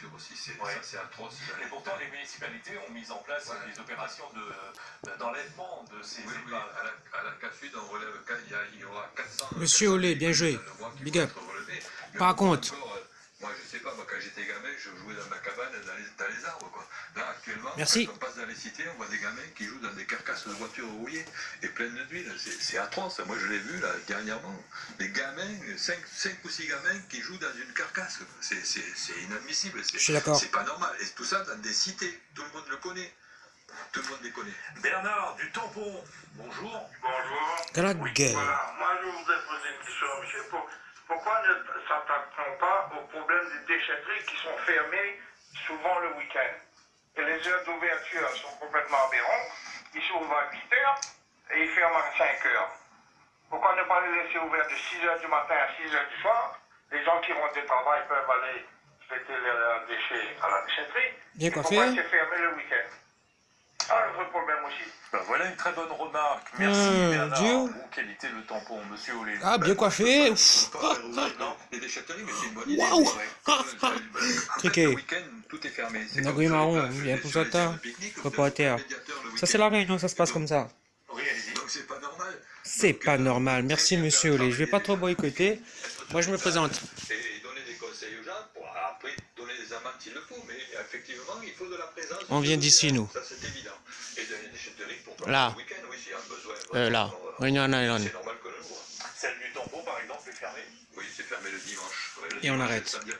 voitures aussi. C'est Ouais. ça, c'est atroce. Et pourtant, les municipalités ont mis en place Ouais. des opérations de- d'enlèvement de, ces Oui, oui, épaves. à la, à la CASUD, on relève, il y, a- il y aura 400. Monsieur 400 Olé, bien joué. Big up. Mais Par on contre- encore, euh, moi, je sais pas, moi, quand j'étais gamin, je jouais dans ma cabane, dans les, dans les arbres, quoi. Là, actuellement, Merci. quand on passe dans les cités, on voit des gamins qui jouent dans des carcasses de voitures rouillées et pleines d'huile. C'est c'est atroce. Moi, je l'ai vu, là, dernièrement. Des gamins, 5, ou 6 gamins qui jouent dans une carcasse. C'est- inadmissible. C'est- Je suis d'accord. C'est pas normal. Et tout ça dans des cités. Tout le monde le connaît. Tout le monde les connaît. Bernard du Tampon, bonjour. Bonjour. Oui. Voilà, moi je voudrais poser une question, monsieur. Pour- pourquoi ne s'attaque-t-on pas au problème déchetteries qui sont fermées souvent le week-end Et les heures d'ouverture sont complètement aberrantes. Ils s'ouvrent à 8 heures et ils ferment à 5 heures. Pourquoi ne pas les laisser ouverts de 6 heures du matin à 6 heures du soir? Les gens qui rentrent du travail peuvent aller jeter leurs déchets à la déchetterie. Bien Et. Pourquoi c'est fermé le week-end Ah, le vrai problème aussi. Ben voilà une très bonne remarque. Merci Euh, Bernard. Dieu. Où qualité le tampon, monsieur Olé? Ah, bien coiffé. Bonne idée. Waouh. Triqué. Marron, le Ça, week-end. c'est la réunion, ça se passe comme ça. C'est pas normal. C'est Donc, pas euh, normal. Merci, monsieur Olé. Je vais pas trop boycotter. Moi, je me présente. sage Et donner des conseils aux gens pour après donner des amendes s'il le faut. Mais effectivement, il faut de la présence. On vient d'ici, nous. Là. oui. Euh, là. Island. C'est normal que le voit. Celle du tampon, par exemple, est fermée? Oui, c'est fermé le dimanche. Ouais, le Et on arrête. samedi